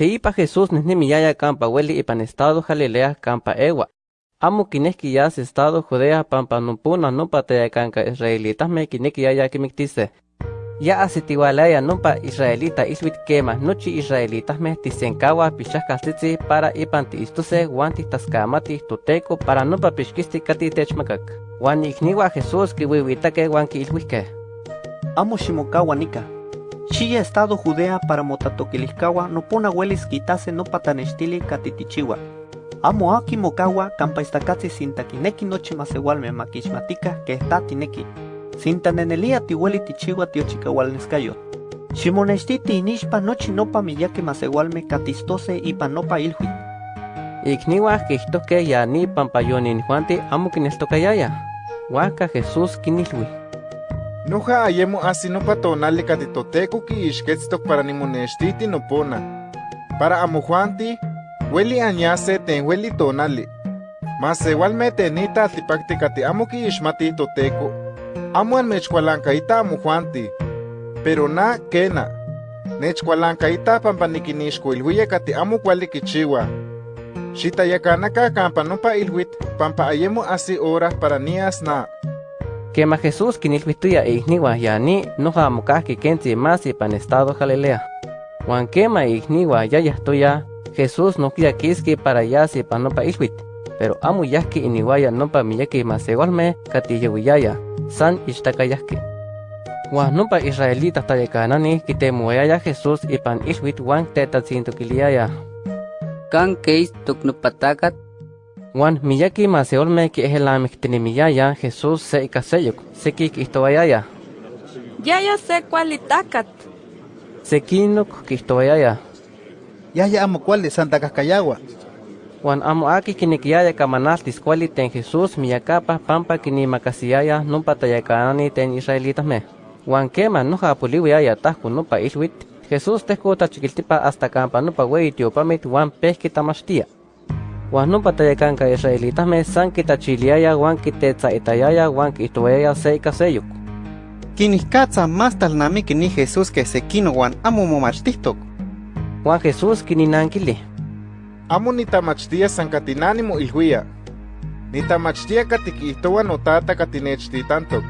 Teipa Jesús miyaya campa hueli ipan estado Galilea campa ewa. Amo kineki yas estado Judea pampa numpuna numpa teyakanka israelitas me kineki yaya kimiktise. Ya asitiwalaya numpa israelita iswit kema nochi israelitas me tisenkawa pichahkastitzi para ipan tiistuse wan taskamati tuteco para numpa pixkisti kati techmakak. Wan ikniwa Jesús kiwiwitake wan kiilwihke. Amo shimokawa nika. Chilla estado Judea para motatoquilihkawa no pona huelis quitase no patanestili katitichiwa. Amo aki mokawa kampa istakatsi sintakineki nochi masewalme makishmatika que está tineki. Sintanenelia tihueli tichiwa tiochikawalneskayot. Shimonestiti inishpa nochi nopa miyake masewalme katistose ipa nopa ilhui. Ikniwa kihtoke ya ni pampayonin juanti amo kinestokayaya. Waka Jesús kinilhui. Νούχα αγέμο ασύνο πατώνα λίκα τη το τέκο και η σκέτσι το παρανιμονεστή την οπόνα. Παρά αμοχουάντη, βέλη ανιάσε την βέλη τόνα λί. Μα σε βάλ με την ήτα θυπάκτη κατή άμο και η σματή το τέκο. Άμο αν με τσκουαλάνκα ήτα αμοχουάντη. Περονά κένα. Ne chkwalanka ita pampanikini skuilhuye kati amu Quema Jesús kinilvituya igniwa yani noja mokahki kentzi más ipan estado Galilea. Juan quema igniwa yayahtoya Jesús no kiski para yasi ipan nopa ilhuit. Pero amo yahki iniwaya nopa miyaki masewalme katiyewiyaya san ishtakayahki. Juan nopa israelita tayakanani kitemuayaya Jesús ipan ilhuit wan tetatzintukiliaya. Kan keis tuknupatakat Juan miyaki maseolme ki ehelamiktinimiyaya Jesús se ikaseyuk, sekik ihtoayaya. Yaya se kualitakat. Sekinuk kihtoayaya. Yaya amo kuali Santa Cascayagua. Juan amo aki kinikiyaya kamanaltis kuali ten Jesús miyakapa pampa kinimakasiyaya numpa tayakanani ten israelitasme. Juan kema noja puliwiaya tahku nupa ilwit, Jesús tehku tachikiltipa hasta kampa nupa wei tiopamit Juan pehki tamashtia. Juan numpa tayakanka israelitas me san kitachiliaya Juan kitetzaitayaya Juan kihtoyaya se ikaseyuk. Kinihkatza más talnami kini Jesús que sekino Juan amo momachtistok. Juan Jesús kininankili. Amo nitamachtia san katinani mo ilhuia. Nitamachtia katikihtowa notata katinechtitantok.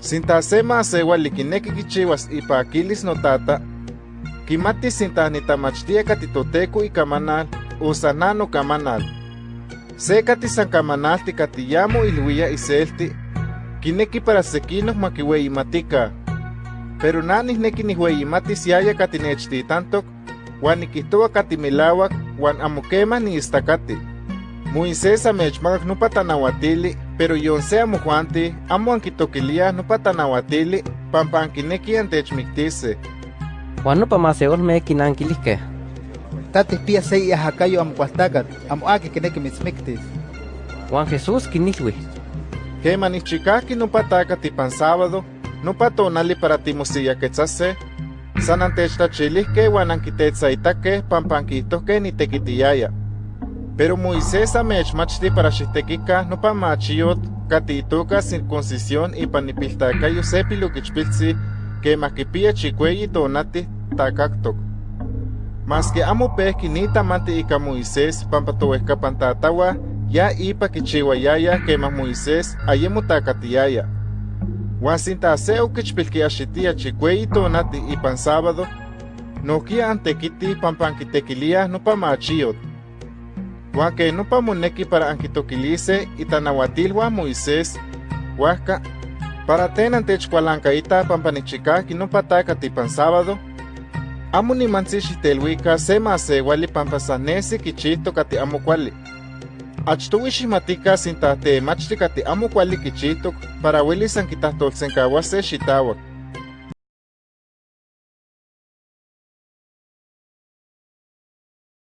Sinta sema asewali kineki kichiwas ipakilis notata, kimati sinta nitamachtia katitoteco ikamanal usanano kamanal. Se kati san kamanalti katiyamo ilhuia iselti, kineki para sekinos makiweimatika. Pero nanis neki nihueimatis yaya katinechtitantok, wan nikihtowa katimilawak wan amokema ni istakati. Moisés amechmakak nopa tanawatili, pero yon se amojuanti amo ankitokilia nopa tanawatili pampa ankineki antechmiktise. Juan nopa maseolme kinankilihke. Tatis pia se iahakayo amo kualtakat, amo aki kineki mitzmiktis. Juan Jesús kinilhui. Kema nichikaki nopa takati pan sábado, nopa tonali para timosiyaketsase, san antechtachilihke wan ankitetzaitake pampa ankihtohke nitekitiyaya. Pero Moisés amechmachti para xihtekika nopa machiyot kati itoka circuncisión ipan nipiltakayo se pilukichpiltzi kemah kipia chikueyi tonati takaktok. Maski amo pehki nitamanti ika Moisés pampa towehkapan tatawa ya ipa kichiwayaya kemah Moisés ayemo takatiyaya. Huan sinta se okichpilkiaxitia chikueyi tonati ipan sábado, nohkia antekiti pampa ankitekilia nopa machiyot. Huan que nopa moneki para ankitokilise itanauatilhuan Moisés, huajka, para ten antechkualankaita pampa nichikaki nopa takati pan sábado, amo xitelhuika se masewali pampa san nesi kichihtok kati amo kuali. Achtowi xihmatika temachti kati amo kuali kichihtok para uelis ankitahtolsenkauase xitauak.